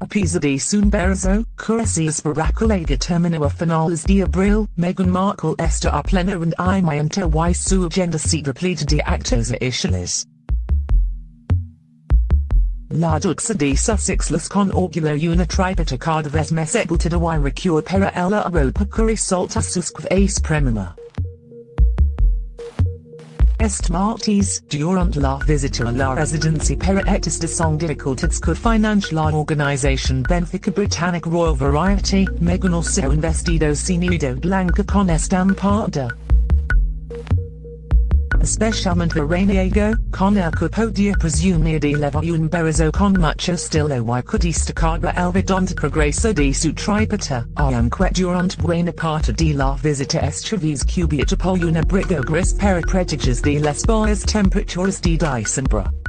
Apisa de Sumberzo, Curasias Baraculaga Termino a Finales de Abril, Meghan Markle Esta a Pleno and I Imianta y su agenda se repleta de actos. La Duxa de Sussex las con orgulo una tribata cada vez y recua para ella Europa curi solta sus ace premima. Est martes, durant la visita a la residencia para estas son dificultades que financial la organización Benfica Britannic Royal Variety, Meghan also investido sinido blanca con estampada. Especialmente Raniego, con el que podia presumir de levar un berizo con mucho estilo y que destacaba el vedonte progreso de su tripata, aunque durante buena parte de la visita estrevis cubierta por una briga gris para prediges de las bajas temperaturas de diciembre.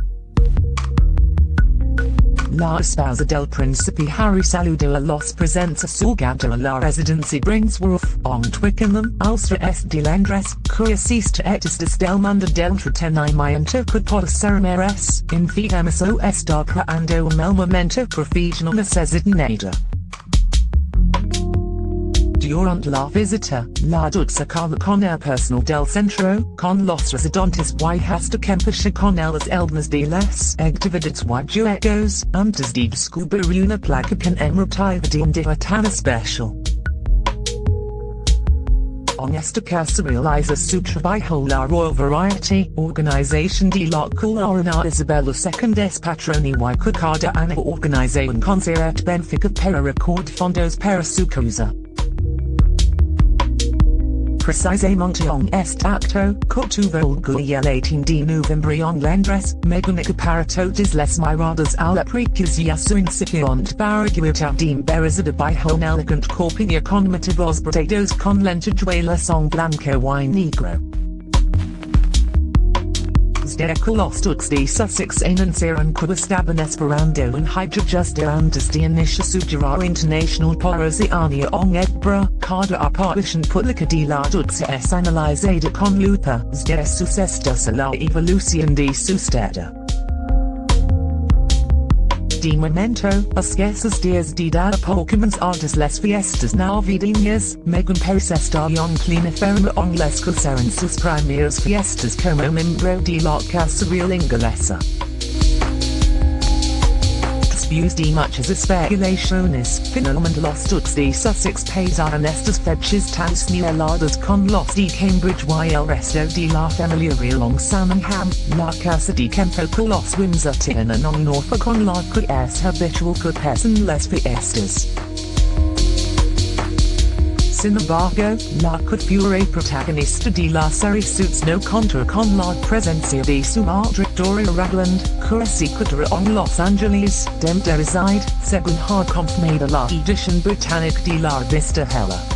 La esposa del príncipe Harry saludó a los presentes a la residencia Brinsworth, on Twickenham, Ulster est de Londres, cuya sista etistas del mundo del entretenimiento que por ser meres, infidemos o estar creando un el momento profesional necesitado. Durante la visita, la duxa carla con el personal del centro, con los residentes y hasta Kempische con las eldnas de las actividades y juegos, antes de descubrir una placa con emotiva de tan especial. On esta casa realiza su trabajo la Royal Variety, Organization de la Colorina Isabella II es patroni y que cada año organiza un concierto benéfico para record fondos para su causa. Precisamente on est acto, cotuvo el 18 de noviembre en Londres, Meganica para les miradas a la precucia su incipiente barriguita de berizada bajo un elegant corpiña con motivos bradados con lentejuela son blanco y negro. De Colostux de Sussex anunciaron que estaban esperando un hydrojuster antes de inicia su gira international por Oceania en Edinburgh, cada aparición pública de la analizada con lupa de sus estos a la evolución de su estado. De momento, escasos días de dar por comenzadas las fiestas navideñas, está en plena forma en las que serán sus primeras fiestas como miembro de la Casa Real Inglesa. Después de muchas especulaciones, finalmente los Dukes de Sussex pasaron estas fechas tan señaladas con los de Cambridge y el resto de la familia en Sandringham, la casa de campo que los Windsor tienen en Norfolk con la que es habitual que pasen las fiestas. Sin embargo, la couture protagonista de la serie suits no contra con la presencia de su Doria Ragland, cura se en Los Angeles, dem de reside, según ha confirmado la edición británica de la Vista Hola.